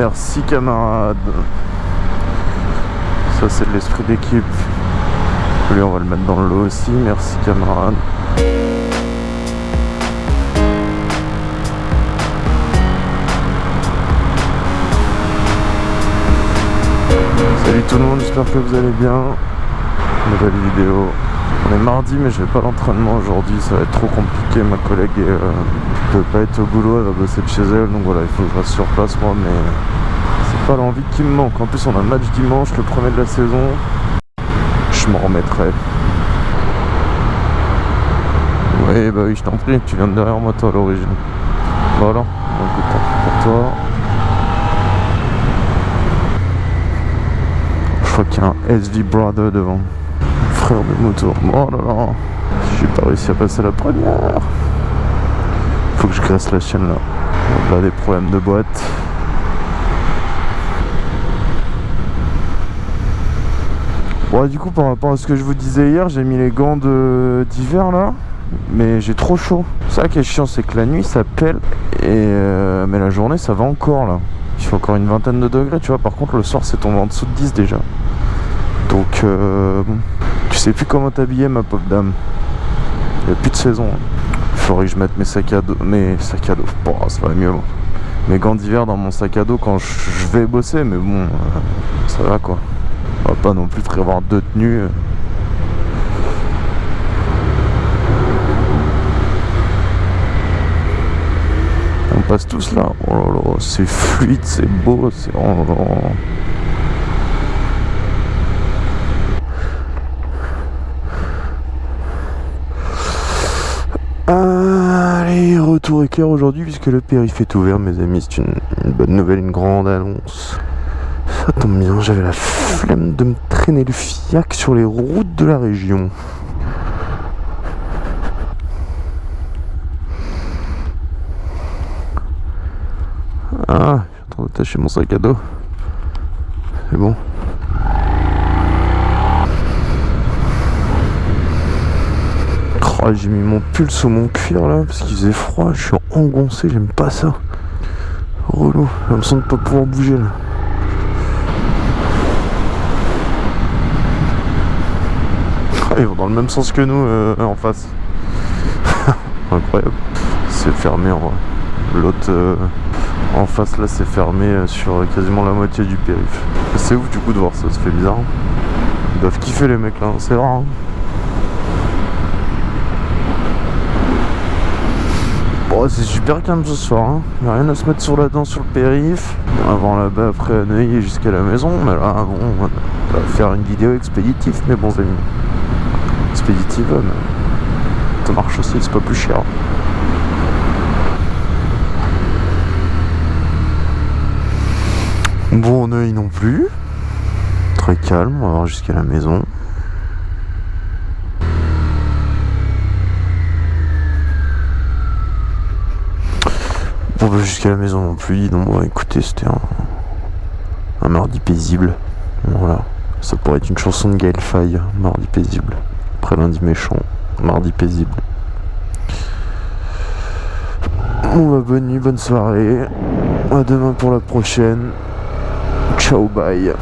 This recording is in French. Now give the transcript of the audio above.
Merci camarade. Ça c'est de l'esprit d'équipe. Lui on va le mettre dans le lot aussi. Merci camarade. Salut tout le monde, j'espère que vous allez bien. Nouvelle vidéo. On est mardi mais je vais pas l'entraînement aujourd'hui, ça va être trop compliqué. Ma collègue est, euh, peut pas être au boulot, elle va bosser de chez elle, donc voilà, il faut que je reste sur place moi, mais c'est pas l'envie qui me manque. En plus on a un match dimanche, le premier de la saison. Je m'en remettrai. Oui bah oui je t'en prie, tu viens de derrière moi toi à l'origine. Voilà, donc pour toi. Je crois qu'il y a un SV Brother devant. Frère de moto. Oh là. J'ai pas réussi à passer la première. Faut que je graisse la chaîne là. Là des problèmes de boîte. Bon du coup par rapport à ce que je vous disais hier, j'ai mis les gants d'hiver là. Mais j'ai trop chaud. Ça qui est chiant, c'est que la nuit ça pèle. Et euh, mais la journée ça va encore là. Il fait encore une vingtaine de degrés, tu vois. Par contre le soir c'est tombé en dessous de 10 déjà. Donc euh, tu sais plus comment t'habiller ma pauvre dame. Il n'y a plus de saison. Il faudrait que je mette mes sacs à dos. Mes sacs à dos. Bon, ça va mieux. Mes gants d'hiver dans mon sac à dos quand je vais bosser, mais bon, euh, ça va quoi. On va pas non plus prévoir deux tenues. On passe tous là. Oh là là, c'est fluide, c'est beau, c'est. Oh là là. Allez, retour éclair aujourd'hui puisque le périph' est ouvert mes amis, c'est une, une bonne nouvelle, une grande annonce. Ça tombe bien, j'avais la flemme de me traîner le fiac sur les routes de la région. Ah, je suis en train d'attacher mon sac à dos. C'est bon. Oh, j'ai mis mon pull sous mon cuir là parce qu'il faisait froid, je suis engoncé, j'aime pas ça. Relou, j'ai l'impression de pas pouvoir bouger là. Ah, ils vont dans le même sens que nous euh, en face. Incroyable. C'est fermé en vrai. L'autre euh, en face là c'est fermé euh, sur quasiment la moitié du périph. C'est ouf du coup de voir ça, ça fait bizarre. Ils doivent kiffer les mecs là, c'est rare. Hein. Bon, c'est super calme ce soir, hein. y a rien à se mettre sur la dent sur le périph. Avant là-bas, après à Neuilly jusqu'à la maison, mais là, bon, on va faire une vidéo expéditive, mes bons amis. Expéditive, mais ça marche aussi, c'est pas plus cher. Bon Neuilly non plus. Très calme, on va voir jusqu'à la maison. Bon bah jusqu'à la maison non plus, donc bon, écoutez c'était un, mardi paisible. Voilà. Ça pourrait être une chanson de Gaël Faye, mardi paisible. Après lundi méchant, mardi paisible. Bah bonne nuit, bonne soirée. À demain pour la prochaine. Ciao bye.